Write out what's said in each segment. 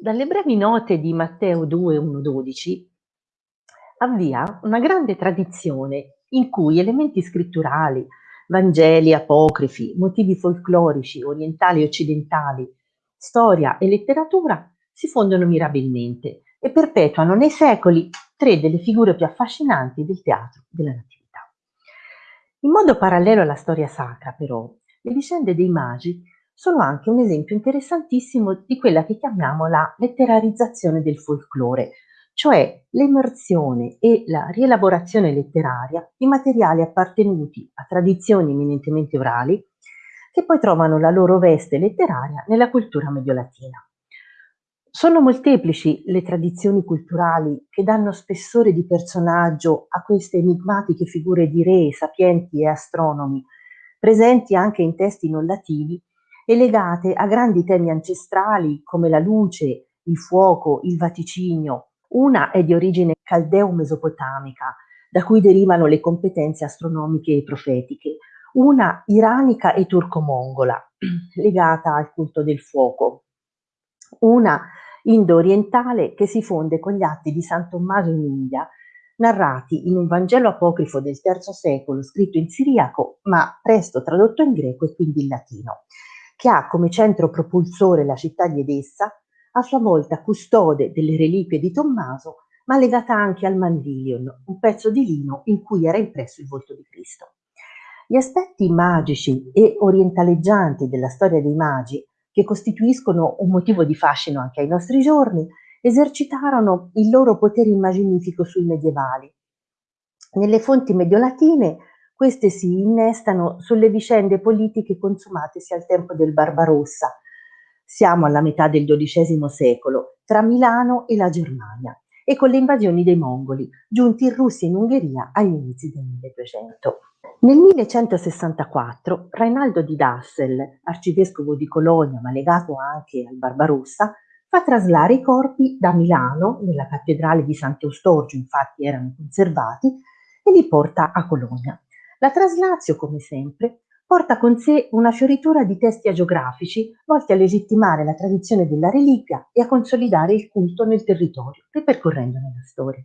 Dalle brevi note di Matteo 2:1-12 avvia una grande tradizione in cui elementi scritturali, Vangeli, apocrifi, motivi folclorici, orientali e occidentali, storia e letteratura si fondono mirabilmente e perpetuano nei secoli tre delle figure più affascinanti del teatro della Natività. In modo parallelo alla storia sacra, però, le vicende dei magi sono anche un esempio interessantissimo di quella che chiamiamo la letterarizzazione del folklore, cioè l'emersione e la rielaborazione letteraria di materiali appartenuti a tradizioni eminentemente orali che poi trovano la loro veste letteraria nella cultura mediolatina. Sono molteplici le tradizioni culturali che danno spessore di personaggio a queste enigmatiche figure di re, sapienti e astronomi, presenti anche in testi non latini e legate a grandi temi ancestrali come la luce, il fuoco, il vaticinio, una è di origine caldeo-mesopotamica, da cui derivano le competenze astronomiche e profetiche, una iranica e turco-mongola, legata al culto del fuoco, una indo-orientale che si fonde con gli atti di San Tommaso in India, narrati in un Vangelo apocrifo del III secolo scritto in siriaco, ma presto tradotto in greco e quindi in latino, che ha come centro propulsore la città di Edessa, a sua volta custode delle reliquie di Tommaso, ma legata anche al mandilion, un pezzo di lino in cui era impresso il volto di Cristo. Gli aspetti magici e orientaleggianti della storia dei magi, che costituiscono un motivo di fascino anche ai nostri giorni, esercitarono il loro potere immaginifico sui medievali. Nelle fonti mediolatine queste si innestano sulle vicende politiche consumatesi al tempo del Barbarossa, siamo alla metà del XII secolo, tra Milano e la Germania, e con le invasioni dei mongoli, giunti in Russia e in Ungheria agli inizi del 1200. Nel 1164 Rainaldo di Dassel, arcivescovo di Colonia ma legato anche al Barbarossa, fa traslare i corpi da Milano, nella cattedrale di Sant'Eustorgio infatti erano conservati, e li porta a Colonia. La traslazio, come sempre, porta con sé una fioritura di testi agiografici volti a legittimare la tradizione della reliquia e a consolidare il culto nel territorio, ripercorrendone la storia.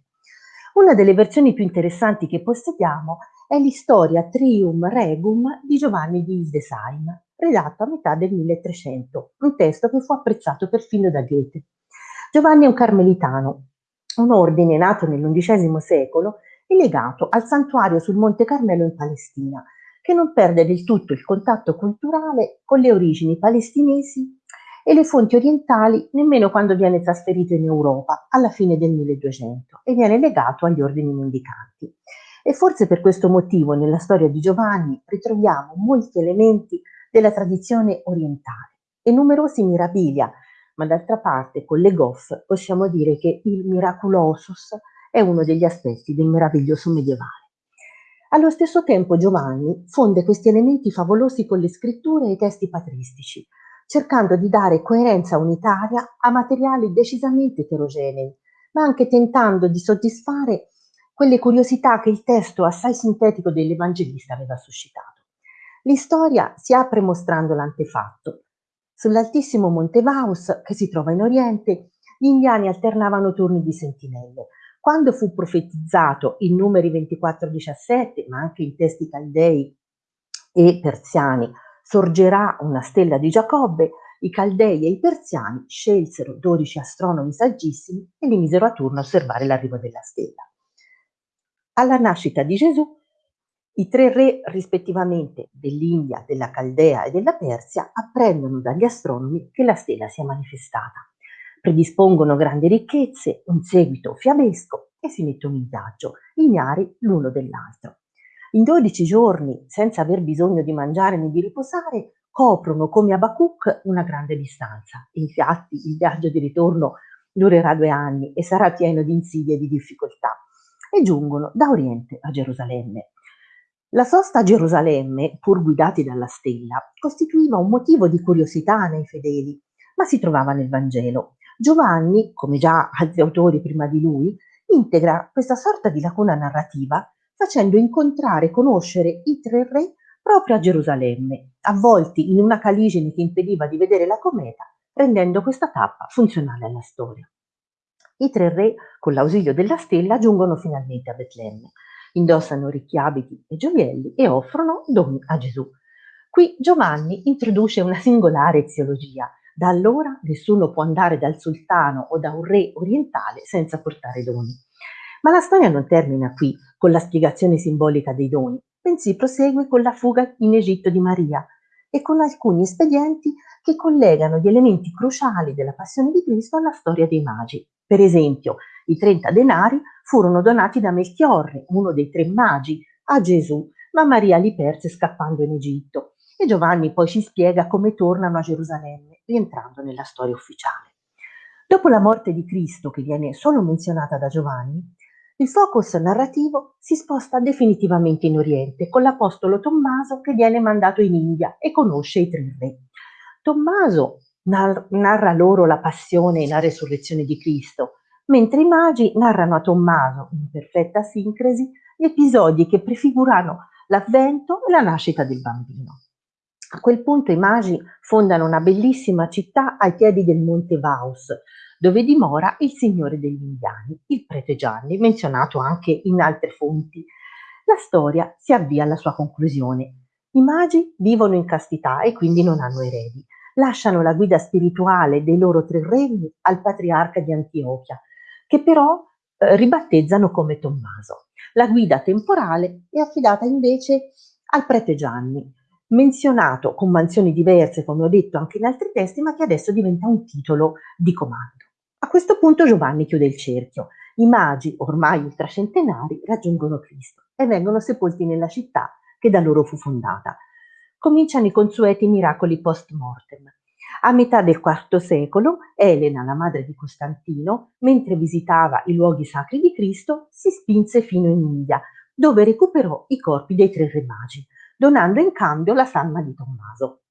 Una delle versioni più interessanti che possediamo è l'Historia Trium Regum di Giovanni di Hildesheim, redatto a metà del 1300, un testo che fu apprezzato perfino da Goethe. Giovanni è un carmelitano, un ordine nato nell'undicesimo secolo e legato al santuario sul Monte Carmelo in Palestina, che non perde del tutto il contatto culturale con le origini palestinesi e le fonti orientali nemmeno quando viene trasferito in Europa alla fine del 1200 e viene legato agli ordini mendicanti. E forse per questo motivo nella storia di Giovanni ritroviamo molti elementi della tradizione orientale e numerosi mirabilia, ma d'altra parte con le Goff possiamo dire che il miraculosus è uno degli aspetti del meraviglioso medievale. Allo stesso tempo Giovanni fonde questi elementi favolosi con le scritture e i testi patristici, cercando di dare coerenza unitaria a materiali decisamente eterogenei, ma anche tentando di soddisfare quelle curiosità che il testo assai sintetico dell'Evangelista aveva suscitato. L'istoria si apre mostrando l'antefatto. Sull'altissimo Monte Vaus, che si trova in Oriente, gli indiani alternavano turni di sentinelle, quando fu profetizzato in numeri 24-17, ma anche in testi caldei e persiani, sorgerà una stella di Giacobbe, i caldei e i persiani scelsero 12 astronomi saggissimi e li misero a turno a osservare l'arrivo della stella. Alla nascita di Gesù, i tre re rispettivamente dell'India, della Caldea e della Persia apprendono dagli astronomi che la stella si è manifestata predispongono grandi ricchezze, un seguito fiabesco e si mettono in viaggio, ignari l'uno dell'altro. In 12 giorni, senza aver bisogno di mangiare né di riposare, coprono come Abacuc una grande distanza. Infatti il viaggio di ritorno durerà due anni e sarà pieno di insidie e di difficoltà. E giungono da Oriente a Gerusalemme. La sosta a Gerusalemme, pur guidati dalla stella, costituiva un motivo di curiosità nei fedeli, ma si trovava nel Vangelo. Giovanni, come già altri autori prima di lui, integra questa sorta di lacuna narrativa facendo incontrare e conoscere i tre re proprio a Gerusalemme, avvolti in una caligine che impediva di vedere la cometa rendendo questa tappa funzionale alla storia. I tre re, con l'ausilio della stella, giungono finalmente a Betlemme, indossano ricchi abiti e gioielli e offrono doni a Gesù. Qui Giovanni introduce una singolare eziologia. Da allora nessuno può andare dal sultano o da un re orientale senza portare doni. Ma la storia non termina qui con la spiegazione simbolica dei doni, bensì prosegue con la fuga in Egitto di Maria e con alcuni espedienti che collegano gli elementi cruciali della passione di Cristo alla storia dei magi. Per esempio, i 30 denari furono donati da Melchiorre, uno dei tre magi, a Gesù, ma Maria li perse scappando in Egitto. E Giovanni poi ci spiega come tornano a Gerusalemme, rientrando nella storia ufficiale. Dopo la morte di Cristo, che viene solo menzionata da Giovanni, il focus narrativo si sposta definitivamente in Oriente con l'apostolo Tommaso che viene mandato in India e conosce i tre re. Tommaso nar- narra loro la passione e la resurrezione di Cristo, mentre i magi narrano a Tommaso, in perfetta sincresi, gli episodi che prefigurano l'avvento e la nascita del bambino. A quel punto i magi fondano una bellissima città ai piedi del monte Vaus, dove dimora il signore degli indiani, il prete Gianni, menzionato anche in altre fonti. La storia si avvia alla sua conclusione. I magi vivono in castità e quindi non hanno eredi. Lasciano la guida spirituale dei loro tre regni al patriarca di Antiochia, che però eh, ribattezzano come Tommaso. La guida temporale è affidata invece al prete Gianni, menzionato con mansioni diverse, come ho detto anche in altri testi, ma che adesso diventa un titolo di comando. A questo punto Giovanni chiude il cerchio. I magi, ormai ultracentenari, raggiungono Cristo e vengono sepolti nella città che da loro fu fondata. Cominciano i consueti miracoli post mortem. A metà del IV secolo, Elena, la madre di Costantino, mentre visitava i luoghi sacri di Cristo, si spinse fino in India, dove recuperò i corpi dei tre re magi, donando in cambio la salma di Tommaso,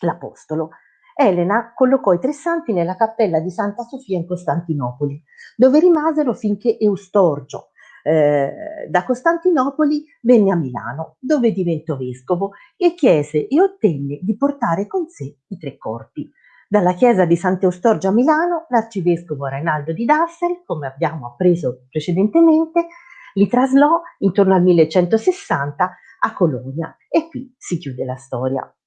l'apostolo. Elena collocò i tre santi nella cappella di Santa Sofia in Costantinopoli, dove rimasero finché Eustorgio, eh, da Costantinopoli venne a Milano, dove diventò vescovo e chiese e ottenne di portare con sé i tre corpi. Dalla chiesa di Sant'Eustorgio a Milano, l'arcivescovo Reinaldo di Dassel, come abbiamo appreso precedentemente, li traslò intorno al 1160 a Colonia e qui si chiude la storia.